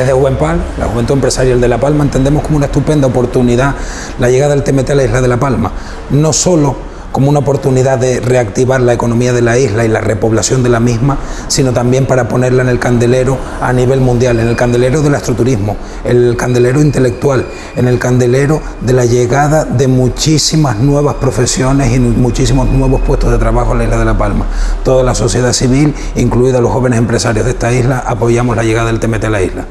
Desde Juvenpal, la Juventud Empresarial de La Palma, entendemos como una estupenda oportunidad la llegada del TMT a la isla de La Palma. No solo como una oportunidad de reactivar la economía de la isla y la repoblación de la misma, sino también para ponerla en el candelero a nivel mundial, en el candelero del astroturismo, en el candelero intelectual, en el candelero de la llegada de muchísimas nuevas profesiones y muchísimos nuevos puestos de trabajo en la isla de La Palma. Toda la sociedad civil, incluidos los jóvenes empresarios de esta isla, apoyamos la llegada del TMT a la isla.